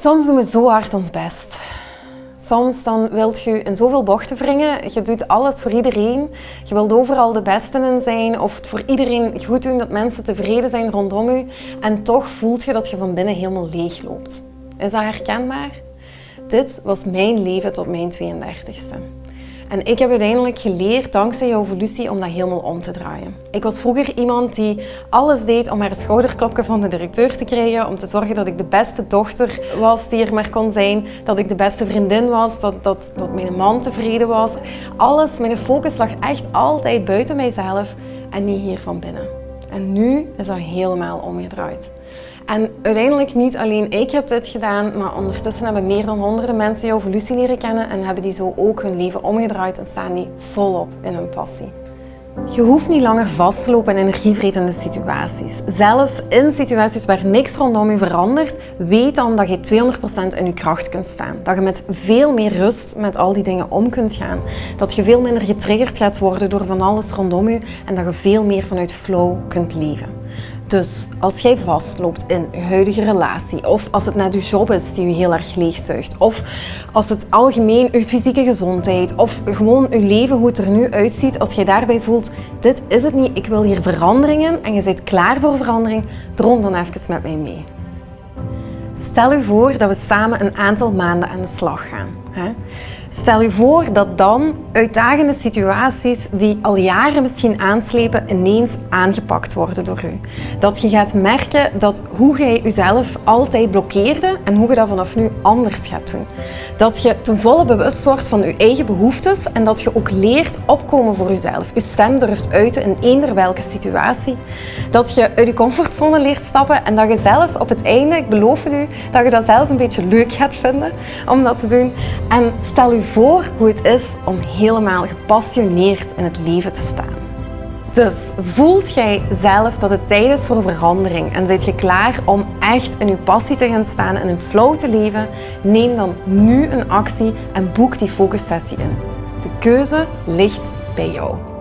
Soms doen we zo hard ons best. Soms dan wilt je in zoveel bochten wringen. Je doet alles voor iedereen. Je wilt overal de beste in zijn of het voor iedereen goed doen dat mensen tevreden zijn rondom je. En toch voelt je dat je van binnen helemaal leeg loopt. Is dat herkenbaar? Dit was mijn leven tot mijn 32e. En ik heb uiteindelijk geleerd, dankzij jouw evolutie, om dat helemaal om te draaien. Ik was vroeger iemand die alles deed om een schouderklopje van de directeur te krijgen, om te zorgen dat ik de beste dochter was die er maar kon zijn, dat ik de beste vriendin was, dat, dat, dat mijn man tevreden was. Alles, mijn focus lag echt altijd buiten mijzelf en niet hier van binnen. En nu is dat helemaal omgedraaid. En uiteindelijk niet alleen ik heb dit gedaan, maar ondertussen hebben meer dan honderden mensen jouw evolutie leren kennen en hebben die zo ook hun leven omgedraaid en staan die volop in hun passie. Je hoeft niet langer vast te lopen in energievretende situaties. Zelfs in situaties waar niks rondom je verandert, weet dan dat je 200% in je kracht kunt staan. Dat je met veel meer rust met al die dingen om kunt gaan. Dat je veel minder getriggerd gaat worden door van alles rondom je en dat je veel meer vanuit flow kunt leven. Dus als jij vastloopt in je huidige relatie, of als het net je job is die je heel erg leegzuigt, of als het algemeen je fysieke gezondheid, of gewoon je leven, hoe het er nu uitziet, als jij daarbij voelt, dit is het niet, ik wil hier veranderingen en je bent klaar voor verandering, droom dan even met mij mee. Stel je voor dat we samen een aantal maanden aan de slag gaan. Stel je voor dat dan uitdagende situaties die al jaren misschien aanslepen ineens aangepakt worden door u. Dat je gaat merken dat hoe jij jezelf altijd blokkeerde en hoe je dat vanaf nu anders gaat doen. Dat je ten volle bewust wordt van je eigen behoeftes en dat je ook leert opkomen voor jezelf. Je stem durft uiten in eender welke situatie. Dat je uit je comfortzone leert stappen en dat je zelfs op het einde, ik beloof het u, dat je dat zelfs een beetje leuk gaat vinden om dat te doen. En stel voor hoe het is om helemaal gepassioneerd in het leven te staan. Dus voelt jij zelf dat het tijd is voor verandering en zit je klaar om echt in je passie te gaan staan en in flow te leven? Neem dan nu een actie en boek die focussessie in. De keuze ligt bij jou.